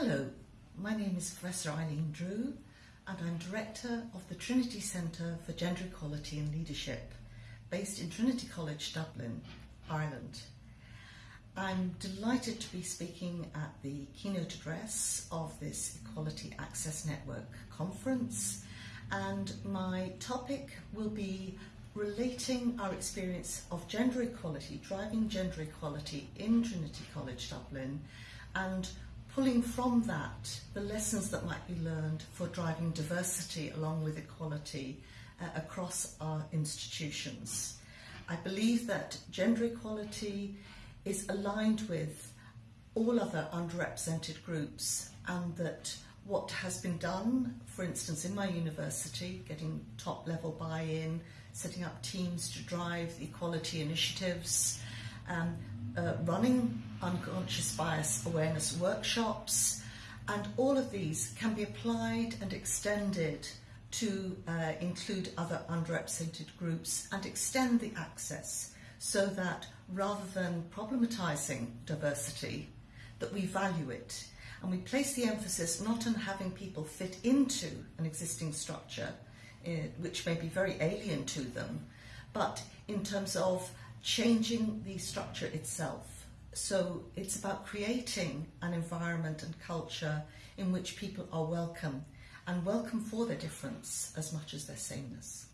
Hello, my name is Professor Eileen Drew and I'm Director of the Trinity Centre for Gender Equality and Leadership based in Trinity College Dublin, Ireland. I'm delighted to be speaking at the keynote address of this Equality Access Network conference and my topic will be relating our experience of gender equality, driving gender equality in Trinity College Dublin and pulling from that the lessons that might be learned for driving diversity along with equality uh, across our institutions. I believe that gender equality is aligned with all other underrepresented groups and that what has been done, for instance, in my university, getting top level buy-in, setting up teams to drive equality initiatives, um, uh, running unconscious bias awareness workshops, and all of these can be applied and extended to uh, include other underrepresented groups and extend the access so that rather than problematizing diversity, that we value it. And we place the emphasis not on having people fit into an existing structure, uh, which may be very alien to them, but in terms of changing the structure itself. So it's about creating an environment and culture in which people are welcome and welcome for their difference as much as their sameness.